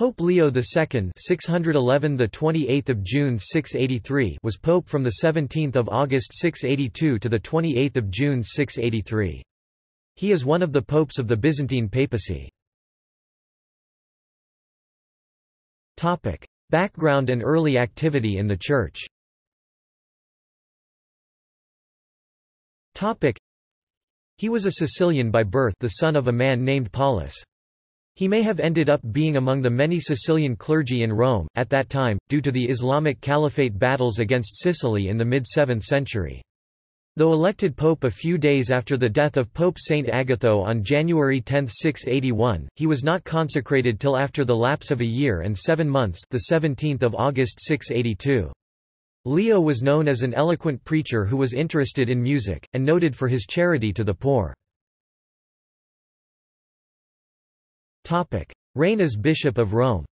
Pope Leo II (611 the 28th of June 683) was pope from the 17th of August 682 to the 28th of June 683. He is one of the popes of the Byzantine papacy. Topic: Background and early activity in the church. Topic: He was a Sicilian by birth, the son of a man named Paulus. He may have ended up being among the many Sicilian clergy in Rome, at that time, due to the Islamic Caliphate battles against Sicily in the mid-7th century. Though elected pope a few days after the death of Pope Saint Agatho on January 10, 681, he was not consecrated till after the lapse of a year and seven months the 17th of August 682. Leo was known as an eloquent preacher who was interested in music, and noted for his charity to the poor. Reign as Bishop of Rome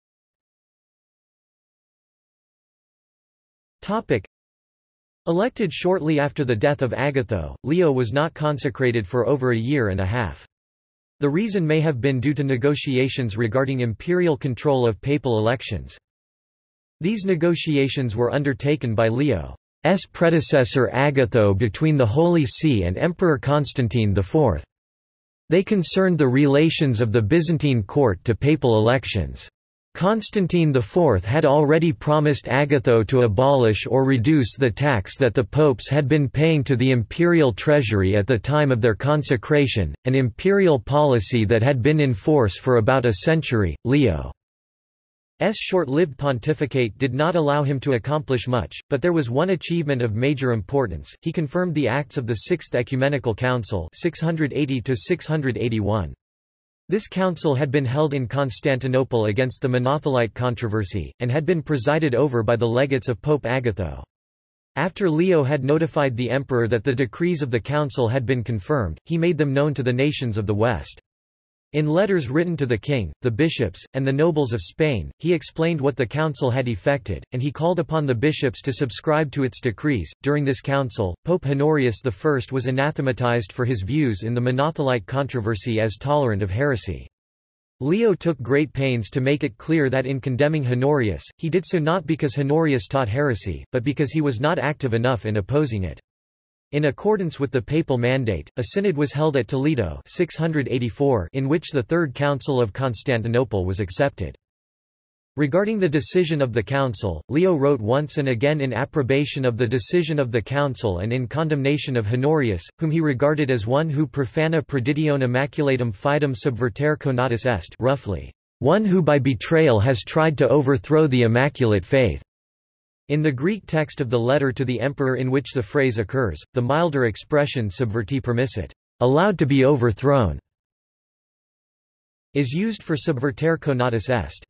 Elected shortly after the death of Agatho, Leo was not consecrated for over a year and a half. The reason may have been due to negotiations regarding imperial control of papal elections. These negotiations were undertaken by Leo's predecessor Agatho between the Holy See and Emperor Constantine IV. They concerned the relations of the Byzantine court to papal elections. Constantine IV had already promised Agatho to abolish or reduce the tax that the popes had been paying to the imperial treasury at the time of their consecration, an imperial policy that had been in force for about a century. Leo. Short-lived pontificate did not allow him to accomplish much, but there was one achievement of major importance, he confirmed the Acts of the Sixth Ecumenical Council 680 -681. This council had been held in Constantinople against the Monothelite controversy, and had been presided over by the legates of Pope Agatho. After Leo had notified the emperor that the decrees of the council had been confirmed, he made them known to the nations of the West. In letters written to the king, the bishops, and the nobles of Spain, he explained what the council had effected, and he called upon the bishops to subscribe to its decrees. During this council, Pope Honorius I was anathematized for his views in the Monothelite controversy as tolerant of heresy. Leo took great pains to make it clear that in condemning Honorius, he did so not because Honorius taught heresy, but because he was not active enough in opposing it. In accordance with the papal mandate, a synod was held at Toledo 684 in which the Third Council of Constantinople was accepted. Regarding the decision of the Council, Leo wrote once and again in approbation of the decision of the Council and in condemnation of Honorius, whom he regarded as one who profana predidione immaculatum fidem subvertere conatus est roughly, one who by betrayal has tried to overthrow the Immaculate Faith. In the Greek text of the letter to the emperor in which the phrase occurs, the milder expression subverti permissit, allowed to be overthrown, is used for subvertere conatus est.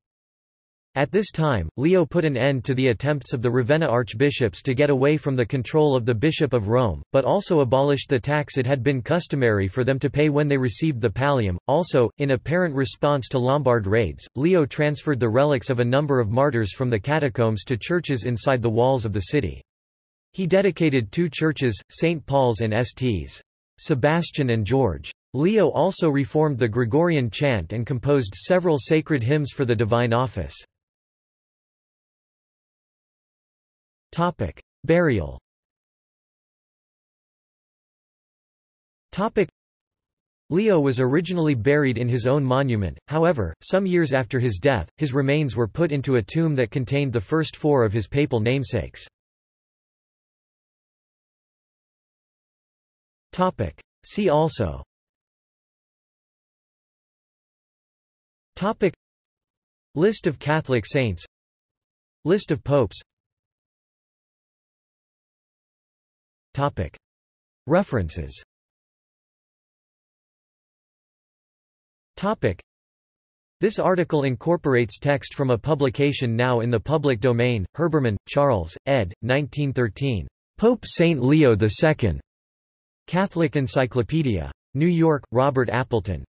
At this time, Leo put an end to the attempts of the Ravenna archbishops to get away from the control of the Bishop of Rome, but also abolished the tax it had been customary for them to pay when they received the pallium. Also, in apparent response to Lombard raids, Leo transferred the relics of a number of martyrs from the catacombs to churches inside the walls of the city. He dedicated two churches, St. Paul's and Sts. Sebastian and George. Leo also reformed the Gregorian chant and composed several sacred hymns for the divine office. Topic: Burial. Topic: Leo was originally buried in his own monument, however, some years after his death, his remains were put into a tomb that contained the first four of his papal namesakes. Topic: See also. Topic. List of Catholic saints. List of popes References. This article incorporates text from a publication now in the public domain, Herbermann, Charles, ed. 1913. Pope Saint Leo II. Catholic Encyclopedia. New York, Robert Appleton.